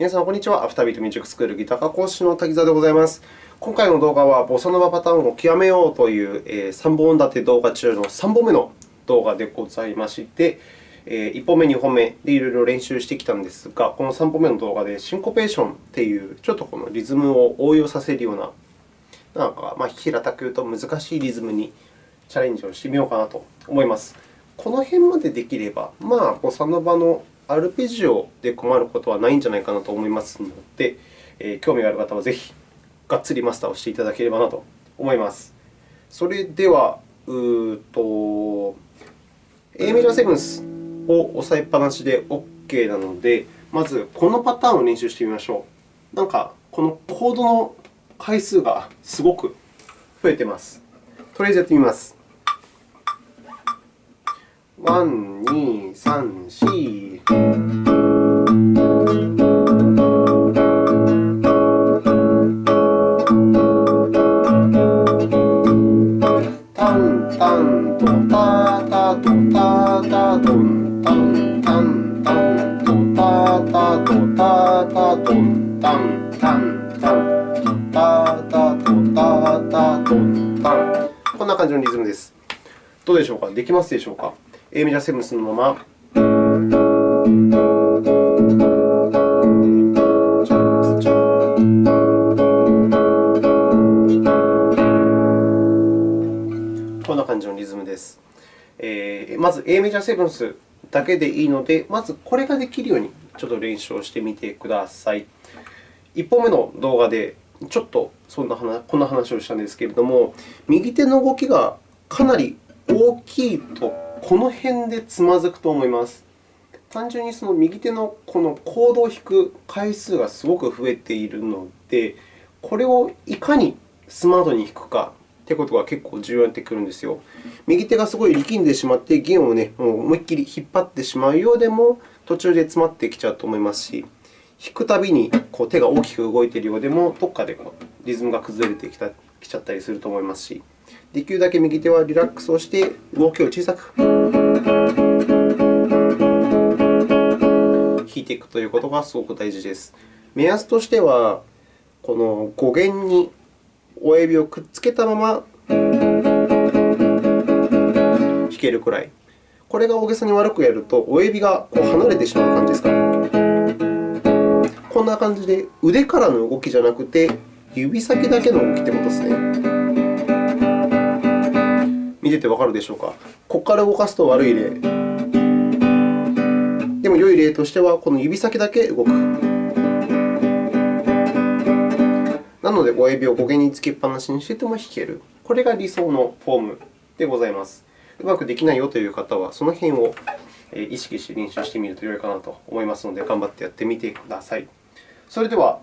皆さん、こんにちは。アフタービートミュージックスクールギター科講師の滝沢でございます。今回の動画は、ボサノバパターンを極めようという、3本立て動画中の3本目の動画でございまして、1本目、2本目でいろいろ練習してきたんですが、この3本目の動画でシンコペーションという、ちょっとこのリズムを応用させるような、なんか、まあ、平たく言うと難しいリズムにチャレンジをしてみようかなと思います。この辺までできれば、まあ、ボサノバのアルペジオで困ることはないんじゃないかなと思いますので、えー、興味がある方はぜひ、がっつりマスターをしていただければなと思います。それでは、うと A メジャーセブンスを押さえっぱなしで OK なので、まずこのパターンを練習してみましょう。なんか、このコードの回数がすごく増えています。とりあえずやってみます。1、2、3、4。タンタンタトタタタタトタンこんな感じのリズムです。どうでしょうかできますでしょうか A メジャーセブンスのまま。こんな感じのリズムです。えー、まず A メジャーセブンスだけでいいので、まずこれができるようにちょっと練習をしてみてください。1本目の動画でちょっとそんな話こんな話をしたんですけれども、右手の動きがかなり大きいとこの辺でつまずくと思います。単純にその右手のこのコードを弾く回数がすごく増えているので、これをいかにスマートに弾くかということが結構重要になってくるんですよ。右手がすごい力んでしまって、弦をね、もう思いっきり引っ張ってしまうようでも、途中で詰まってきちゃうと思いますし、弾くたびにこう手が大きく動いているようでも、どこかでこうリズムが崩れてきたきちゃったりすると思いますし、できるだけ右手はリラックスをして、動きを小さく弾いていくということがすごく大事です。目安としては、この5弦に親指をくっつけたまま弾けるくらい。これが大げさに悪くやると、親指がこう離れてしまう感じですか。こんな感じで、腕からの動きじゃなくて、指先だけの動きということですね。見ててわかるでしょうか？ここから動かすと悪い例。でも、良い例としては、この指先だけ動く。なので、親指を5弦につけっぱなしにしてても弾ける。これが理想のフォームでございます。うまくできないよという方は、その辺を意識して練習してみると良いかなと思いますので、頑張ってやってみてください。それでは、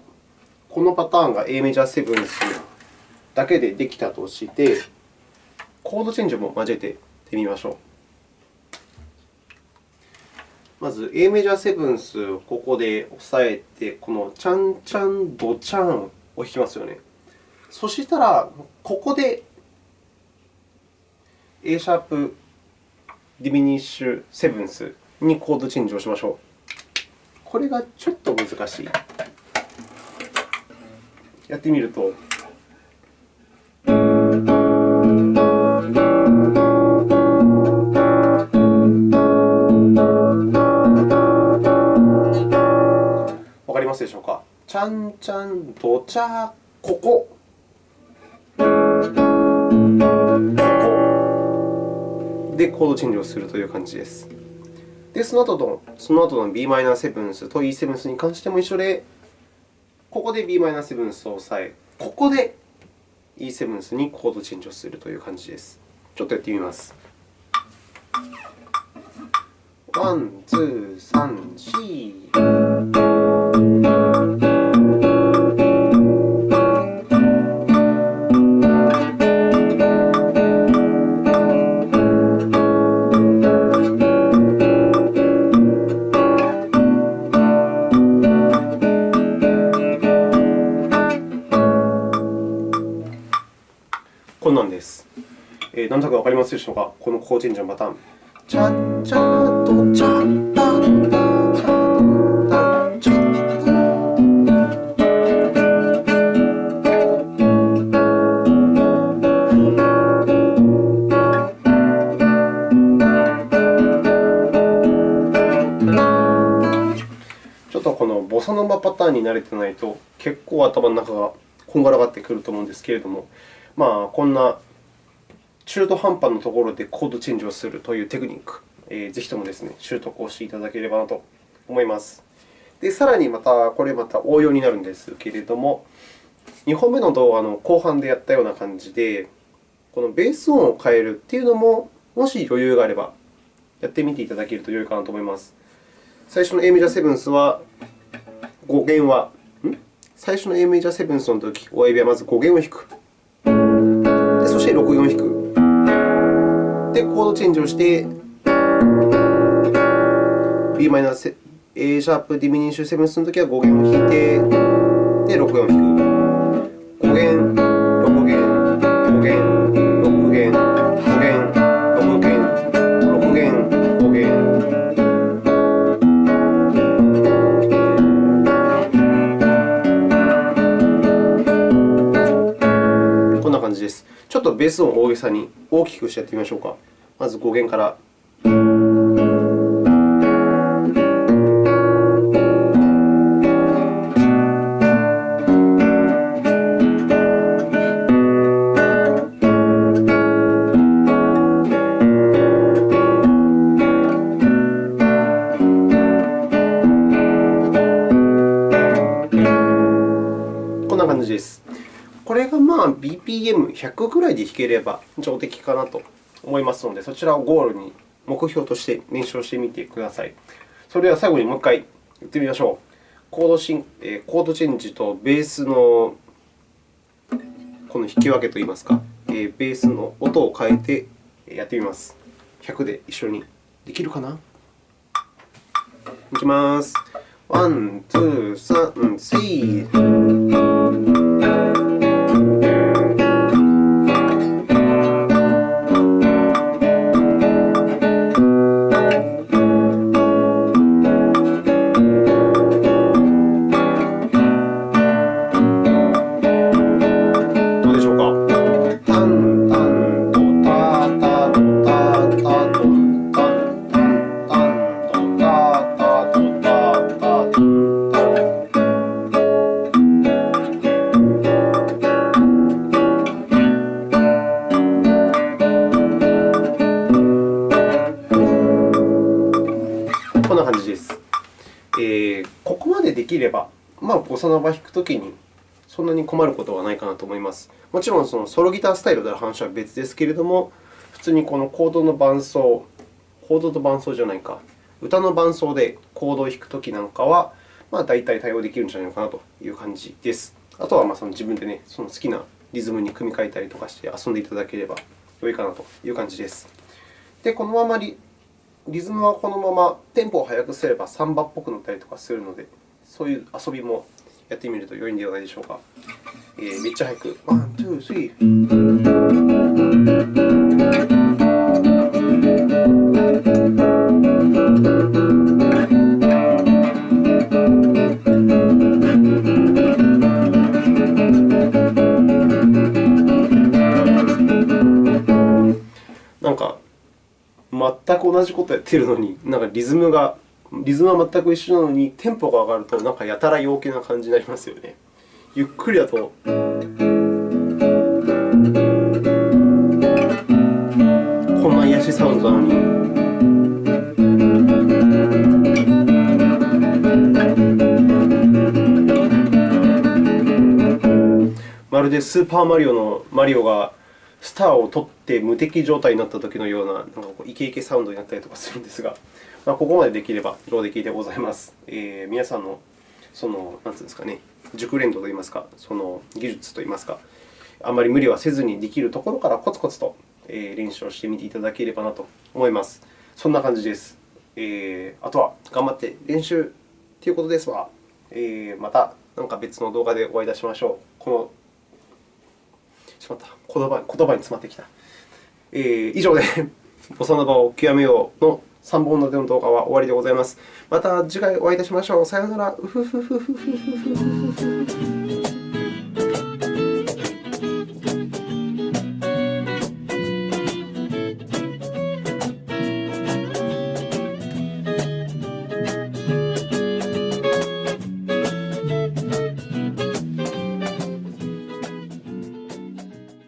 このパターンが A メジャーセブンスだけでできたとして、コードチェンジも交えてみましょう。まず、A メジャーセブンス、ここで押さえて、このチャンチャンドチャンを弾きますよね。そしたら、ここで A シャープディミニッシュセブンスにコードチェンジをしましょう。これがちょっと難しい。やってみるとわかり。ますでしょうか？ちゃんちゃんどちゃここ。ここでコードチェンジをするという感じです。で、その後のその後の b マイナーセブンスと e セブンスに関しても一緒で、ここで Bm7 スを押さえ、ここで E7 にコードチェンジをするという感じです。ちょっとやってみます。ワン、ツー、サン、シー。こんなんです。えー、何だとなくわかりますでしょうか、この高神社のパターン。チャチャとチャタンタボサノバパターンに慣れてないと、結構頭の中がこんがらがってくると思うんですけれども、まあ、こんな中途半端なところでコードチェンジをするというテクニック、えー、ぜひともですね、習得をしていただければなと思います。で、さらにまた、これまた応用になるんですけれども、2本目の動画の後半でやったような感じで、このベース音を変えるというのも、もし余裕があれば、やってみていただけると良いかなと思います。最初の A メジャーセブンスは、5弦は、ん？最初の A メジャーセブンスのとき、親指はまず5弦を弾く。で、そして6、4弾く。で、コードチェンジをして、b マイナス A シャープディミニッシュセブンスのときは5弦を弾いて、で、6、4弾く。ベース音を大げさに大きくしてやってみましょうか。まず5弦から。こんな感じですこれがまあ BPM100 ぐらいで弾ければ上出来かなと思いますので、そちらをゴールに目標として練習してみてください。それでは最後にもう一回言ってみましょう。コードシンコードチェンジとベースのこの引き分けといいますか、ベースの音を変えてやってみます。100で一緒にできるかな？いきます。ワン、ツー、サン、スリー。ボサノバ弾くときにそんなに困ることはないかなと思います。もちろんそのソロギタースタイルである話は別ですけれども、普通にこのコードの伴奏、コードと伴奏じゃないか、歌の伴奏でコードを弾くときなんかは、まあ、大体対応できるんじゃないかなという感じです。あとはまあその自分で、ね、その好きなリズムに組み替えたりとかして遊んでいただければ良いかなという感じです。で、このままリリズムはこのままテンポを速くすればサンバっぽくなったりとかするので、そういう遊びもやってみると良いんではないでしょうか。えー、めっちゃ早く。 One、two、three。なんか、全く同じことやっているのに、なんかリズムがリズムは全く一緒なのに、テンポが上がるとなんかやたら陽気な感じになりますよね。ゆっくりだと。こんな癒しサウンドなのに。まるでスーパーマリオのマリオがスターを取ってって無敵状態になったときのようななんかこうイケイケサウンドになったりとかするんですが、まあ、ここまでできれば上出来でございます。えー、皆さんのその、なんていうんですかね、熟練度といいますか、その技術といいますか、あまり無理はせずにできるところからコツコツと練習をしてみていただければなと思います。そんな感じです。えー、あとは頑張って練習ということですわ。えー、また何か別の動画でお会いいたしましょう。このしまった言葉言葉に詰まってきた。えー、以上でボサノバを極めようの3本立ての動画は終わりでございます。また次回お会いいたしましょう。さようなら。